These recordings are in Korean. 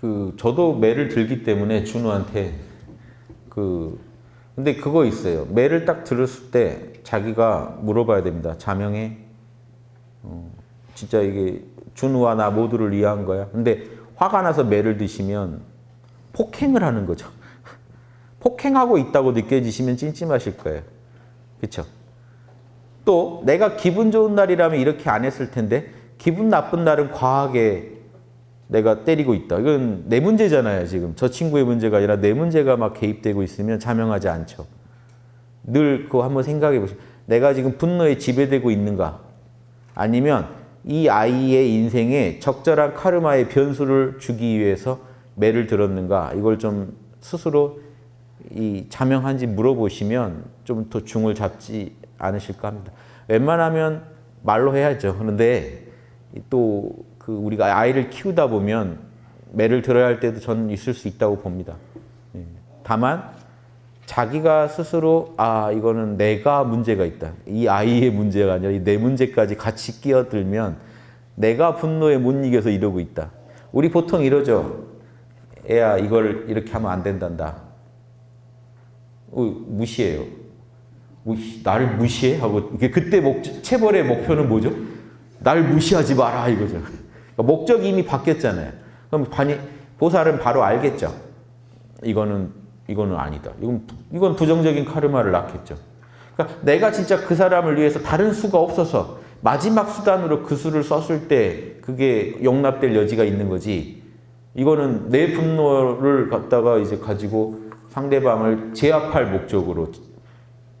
그 저도 매를 들기 때문에 준우한테 그 근데 그거 있어요. 매를 딱 들었을 때 자기가 물어봐야 됩니다. 자명해. 어, 진짜 이게 준우와 나 모두를 위한 거야. 근데 화가 나서 매를 드시면 폭행을 하는 거죠. 폭행하고 있다고 느껴지시면 찜찜하실 거예요. 그렇죠? 또 내가 기분 좋은 날이라면 이렇게 안 했을 텐데 기분 나쁜 날은 과하게 내가 때리고 있다. 이건 내 문제잖아요, 지금. 저 친구의 문제가 아니라 내 문제가 막 개입되고 있으면 자명하지 않죠. 늘 그거 한번 생각해 보시죠. 내가 지금 분노에 지배되고 있는가? 아니면 이 아이의 인생에 적절한 카르마의 변수를 주기 위해서 매를 들었는가? 이걸 좀 스스로 이 자명한지 물어보시면 좀 더 중을 잡지 않으실까 합니다. 웬만하면 말로 해야죠. 그런데 또 그 우리가 아이를 키우다 보면 매를 들어야 할 때도 저는 있을 수 있다고 봅니다. 예. 다만 자기가 스스로 아 이거는 내가 문제가 있다. 이 아이의 문제가 아니라 내 문제까지 같이 끼어들면 내가 분노에 못 이겨서 이러고 있다. 우리 보통 이러죠. 애야 이걸 이렇게 하면 안 된단다. 어, 무시해요. 무시, 나를 무시해? 하고 그때 목, 체벌의 목표는 뭐죠? 날 무시하지 마라 이거죠. 그러니까 목적이 이미 바뀌었잖아요. 그럼 반이, 보살은 바로 알겠죠. 이거는 이거는 아니다. 이건 이건 부정적인 카르마를 낳겠죠. 그러니까 내가 진짜 그 사람을 위해서 다른 수가 없어서 마지막 수단으로 그 수를 썼을 때 그게 용납될 여지가 있는 거지. 이거는 내 분노를 갖다가 이제 가지고 상대방을 제압할 목적으로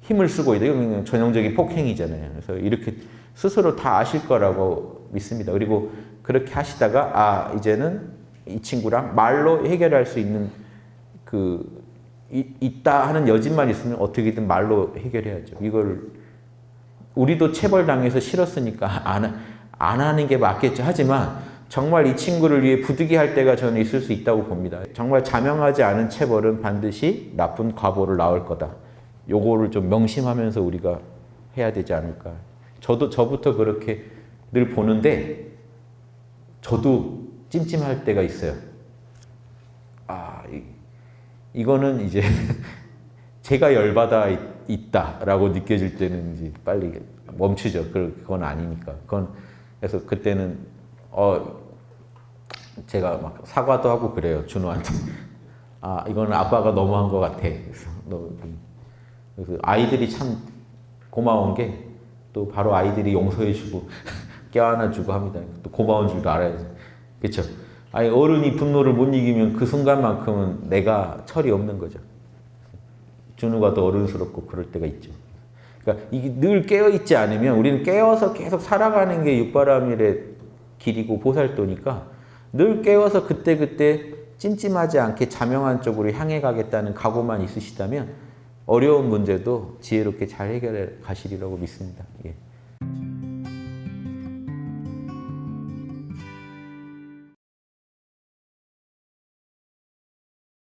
힘을 쓰고 있다. 이건 전형적인 폭행이잖아요. 그래서 이렇게 스스로 다 아실 거라고 믿습니다. 그리고 그렇게 하시다가 아 이제는 이 친구랑 말로 해결할 수 있는 그 이, 있다 하는 여진만 있으면 어떻게든 말로 해결해야죠. 이걸 우리도 체벌당해서 싫었으니까 안, 안 하는 게 맞겠죠. 하지만 정말 이 친구를 위해 부득이할 때가 저는 있을 수 있다고 봅니다. 정말 자명하지 않은 체벌은 반드시 나쁜 과보를 낳을 거다. 요거를 좀 명심하면서 우리가 해야 되지 않을까. 저도 저부터 그렇게 늘 보는데 저도 찜찜할 때가 있어요. 아, 이, 이거는 이제 제가 열받아 있다라고 느껴질 때는 이제 빨리 멈추죠. 그건 아니니까. 그건 그래서 그때는 어 제가 막 사과도 하고 그래요. 준호한테. 아 이거는 아빠가 너무한 것 같아. 그래서 너 그래서 아이들이 참 고마운 게 또 바로 아이들이 용서해주고 껴안아주고 합니다. 또 고마운 줄도 알아야죠. 그렇죠? 아니 어른이 분노를 못 이기면 그 순간만큼은 내가 철이 없는 거죠. 준우가 더 어른스럽고 그럴 때가 있죠. 그러니까 이게 늘 깨어 있지 않으면 우리는 깨어서 계속 살아가는 게 육바람일의 길이고 보살도니까 늘 깨어서 그때 그때 찜찜하지 않게 자명한 쪽으로 향해 가겠다는 각오만 있으시다면 어려운 문제도 지혜롭게 잘 해결해 가시리라고 믿습니다. 예.